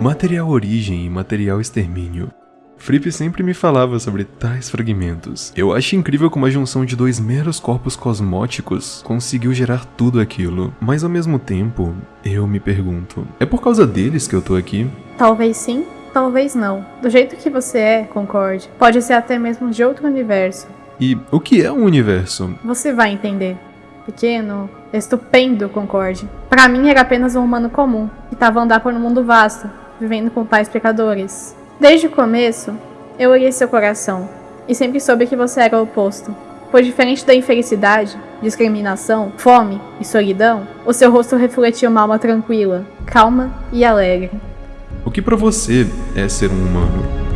Material origem e material extermínio. Fripp sempre me falava sobre tais fragmentos. Eu acho incrível como a junção de dois meros corpos cosmóticos conseguiu gerar tudo aquilo. Mas ao mesmo tempo, eu me pergunto: é por causa deles que eu tô aqui? Talvez sim, talvez não. Do jeito que você é, concorde. Pode ser até mesmo de outro universo. E o que é um universo? Você vai entender. Pequeno, estupendo, concorde. Para mim era apenas um humano comum, que estava a andar por um mundo vasto, vivendo com tais pecadores. Desde o começo, eu olhei seu coração e sempre soube que você era o oposto. Pois diferente da infelicidade, discriminação, fome e solidão, o seu rosto refletia uma alma tranquila, calma e alegre. O que para você é ser um humano?